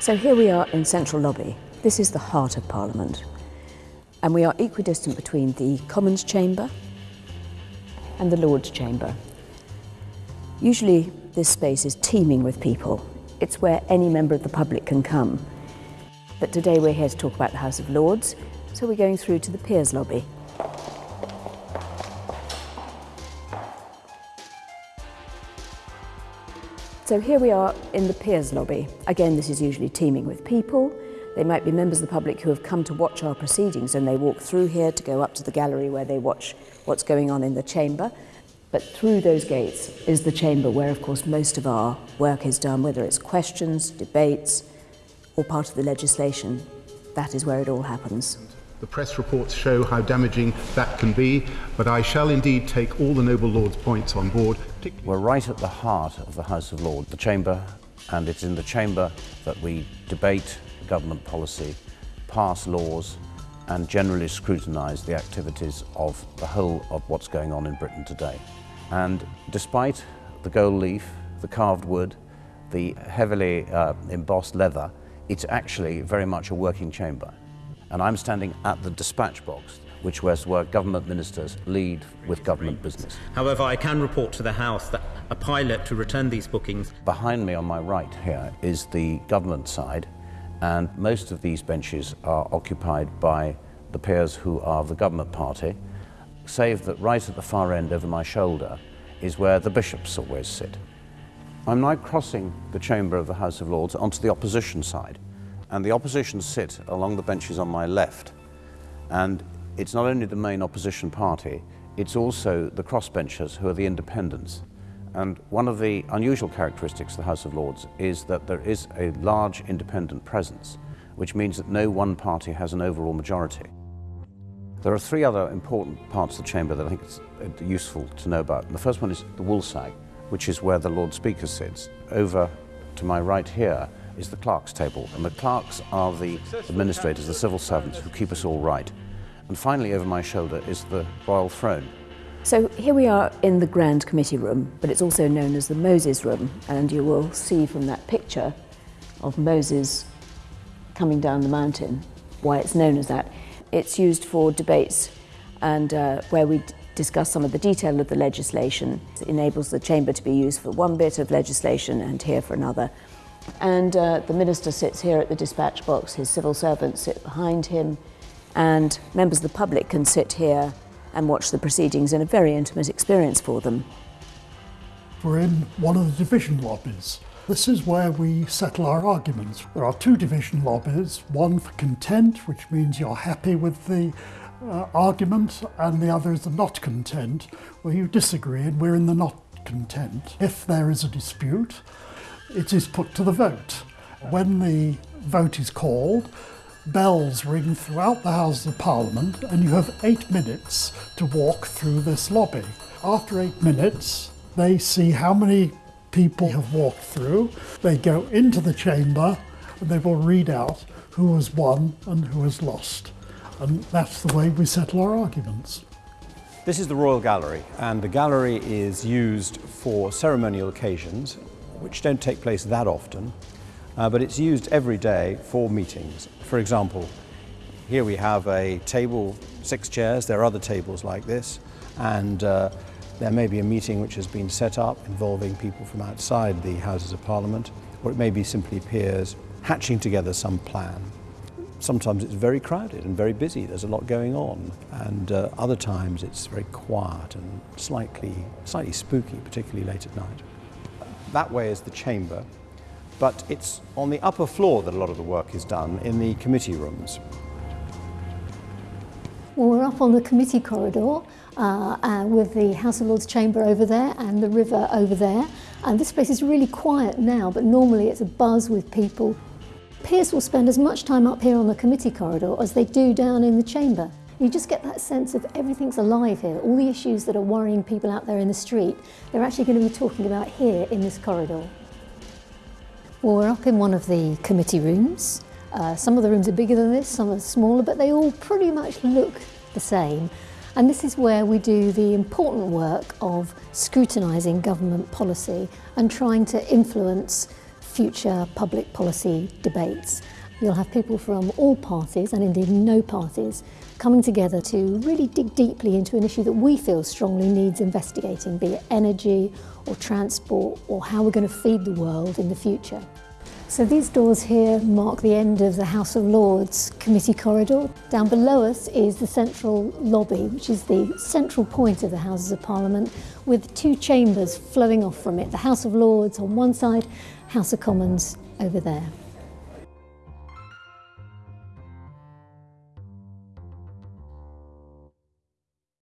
So here we are in Central Lobby. This is the heart of Parliament. And we are equidistant between the Commons Chamber and the Lords Chamber. Usually this space is teeming with people. It's where any member of the public can come. But today we're here to talk about the House of Lords, so we're going through to the Peers Lobby. So here we are in the Peers Lobby. Again, this is usually teeming with people. They might be members of the public who have come to watch our proceedings and they walk through here to go up to the gallery where they watch what's going on in the chamber. But through those gates is the chamber where, of course, most of our work is done, whether it's questions, debates, or part of the legislation. That is where it all happens. The press reports show how damaging that can be, but I shall indeed take all the noble Lord's points on board. We're right at the heart of the House of Lords, the chamber, and it's in the chamber that we debate government policy, pass laws, and generally scrutinise the activities of the whole of what's going on in Britain today. And despite the gold leaf, the carved wood, the heavily uh, embossed leather, it's actually very much a working chamber. And I'm standing at the dispatch box, which was where government ministers lead with government business. However, I can report to the House that a pilot to return these bookings. Behind me on my right here is the government side, and most of these benches are occupied by the peers who are of the government party, save that right at the far end over my shoulder is where the bishops always sit. I'm now crossing the chamber of the House of Lords onto the opposition side, and the opposition sit along the benches on my left. And it's not only the main opposition party, it's also the crossbenchers who are the independents. And one of the unusual characteristics of the House of Lords is that there is a large independent presence, which means that no one party has an overall majority. There are three other important parts of the chamber that I think it's uh, useful to know about. The first one is the woolsack, which is where the Lord Speaker sits. Over to my right here is the clerk's table, and the clerks are the administrators, the civil servants who keep us all right. And finally, over my shoulder is the royal throne. So here we are in the Grand Committee Room, but it's also known as the Moses Room, and you will see from that picture of Moses coming down the mountain why it's known as that. It's used for debates and uh, where we discuss some of the detail of the legislation. It enables the chamber to be used for one bit of legislation and here for another. And uh, the minister sits here at the dispatch box, his civil servants sit behind him, and members of the public can sit here and watch the proceedings in a very intimate experience for them. We're in one of the division lobbies. This is where we settle our arguments. There are two division lobbies, one for content, which means you're happy with the uh, argument, and the other is the not content, where you disagree and we're in the not content. If there is a dispute, it is put to the vote. When the vote is called, bells ring throughout the Houses of Parliament and you have eight minutes to walk through this lobby. After eight minutes, they see how many people have walked through. They go into the chamber and they will read out who has won and who has lost. And that's the way we settle our arguments. This is the Royal Gallery, and the gallery is used for ceremonial occasions, which don't take place that often, uh, but it's used every day for meetings. For example, here we have a table, six chairs, there are other tables like this, and uh, there may be a meeting which has been set up involving people from outside the Houses of Parliament, or it may be simply peers hatching together some plan. Sometimes it's very crowded and very busy, there's a lot going on, and uh, other times it's very quiet and slightly, slightly spooky, particularly late at night. That way is the chamber, but it's on the upper floor that a lot of the work is done in the committee rooms. Well, we're up on the committee corridor uh, uh, with the House of Lords chamber over there and the river over there. And this place is really quiet now, but normally it's a buzz with people. Peers will spend as much time up here on the committee corridor as they do down in the chamber. You just get that sense of everything's alive here. All the issues that are worrying people out there in the street, they're actually going to be talking about here in this corridor. Well, we're up in one of the committee rooms. Uh, some of the rooms are bigger than this, some are smaller, but they all pretty much look the same. And this is where we do the important work of scrutinising government policy and trying to influence future public policy debates. You'll have people from all parties and indeed no parties coming together to really dig deeply into an issue that we feel strongly needs investigating, be it energy or transport or how we're going to feed the world in the future. So these doors here mark the end of the House of Lords committee corridor. Down below us is the central lobby, which is the central point of the Houses of Parliament, with two chambers flowing off from it. The House of Lords on one side, House of Commons over there.